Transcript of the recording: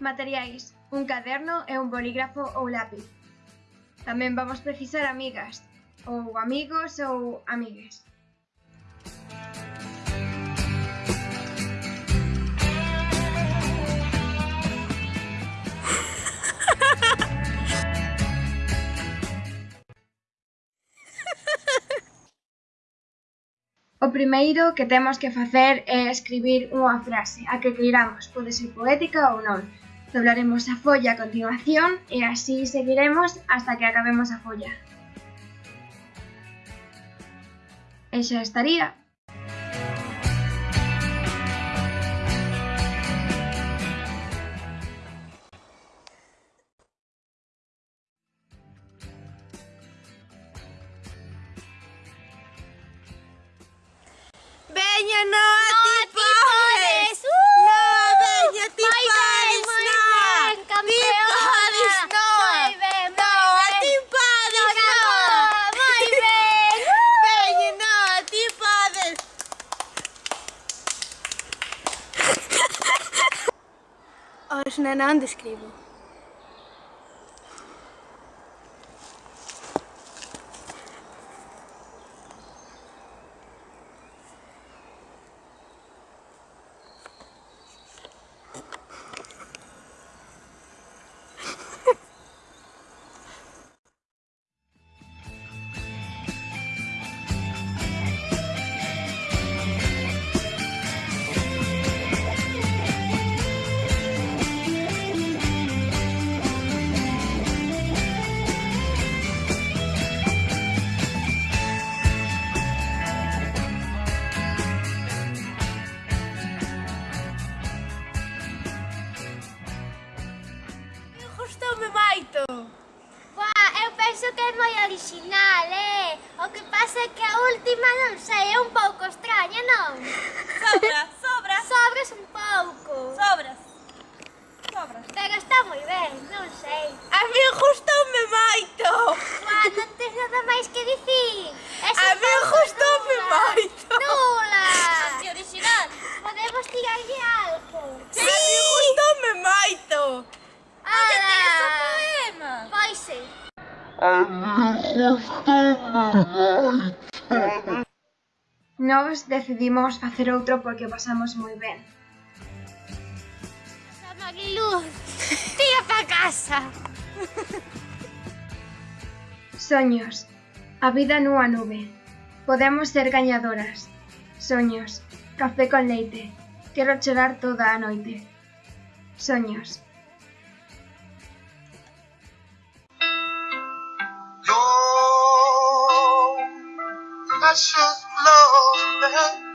Materiais: un caderno e un bolígrafo ou lápiz. Tamén vamos precisar amigas, ou amigos ou amigues. O primeiro que temos que facer é escribir unha frase, a que queiramos, pode ser poética ou non, Doblaremos a folla a continuación e así seguiremos hasta que acabemos a folla. E xa estaría. Veña, Noa, Fernando é escrevo. come moito. Buah, eu penso que é moi original, eh? O que pasa é que a última, non sei, é un pouco extraña, non? Sobra, sobra. Sobras un pouco. Sobra. Nós decidimos facer outro porque pasamos moi ben. Marilu, tía pa casa. Soños. A vida nunha nube. Podemos ser gañadoras. Soños. Café con leite. Quero chorar toda a noite. Soños. precious it.